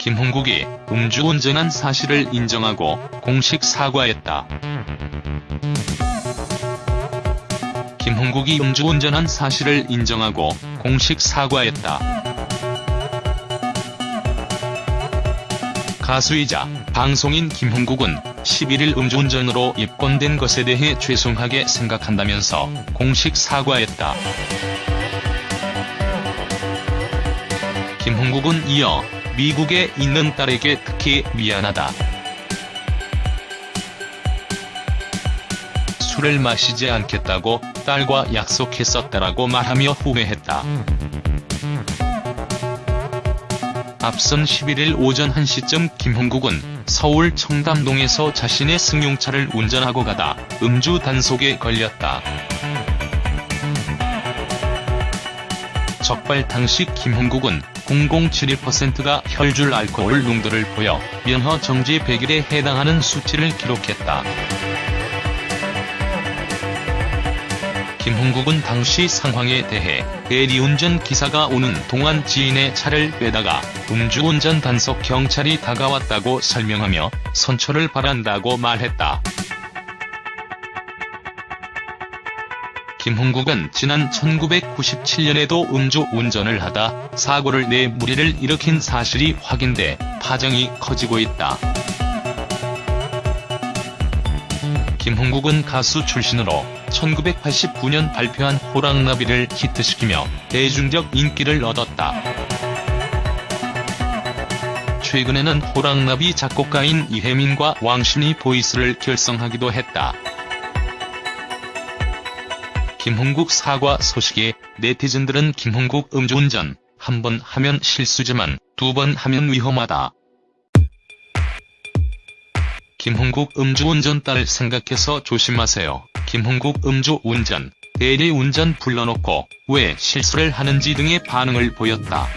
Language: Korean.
김홍국이 음주 운전한 사실을 인정하고 공식 사과했다. 김홍국이 음주 운전한 사실을 인정하고 공식 사과했다. 가수이자 방송인 김홍국은 11일 음주운전으로 입건된 것에 대해 죄송하게 생각한다면서 공식 사과했다. 김홍국은 이어 미국에 있는 딸에게 특히 미안하다. 술을 마시지 않겠다고 딸과 약속했었다라고 말하며 후회했다. 앞선 11일 오전 1시쯤 김홍국은 서울 청담동에서 자신의 승용차를 운전하고 가다 음주 단속에 걸렸다. 적발 당시 김홍국은 0.071%가 혈줄 알코올 농도를 보여 면허 정지 100일에 해당하는 수치를 기록했다. 김홍국은 당시 상황에 대해 대리운전 기사가 오는 동안 지인의 차를 빼다가 음주운전 단속 경찰이 다가왔다고 설명하며 선처를 바란다고 말했다. 김홍국은 지난 1997년에도 음주운전을 하다 사고를 내 무리를 일으킨 사실이 확인돼 파장이 커지고 있다. 김홍국은 가수 출신으로 1989년 발표한 호랑나비를 히트시키며 대중적 인기를 얻었다. 최근에는 호랑나비 작곡가인 이혜민과 왕신이 보이스를 결성하기도 했다. 김홍국 사과 소식에 네티즌들은 김홍국 음주운전 한 번 하면 실수지만 두 번 하면 위험하다. 김홍국 음주운전 딸 생각해서 조심하세요. 김홍국 음주운전, 대리운전 불러놓고 왜 실수를 하는지 등의 반응을 보였다.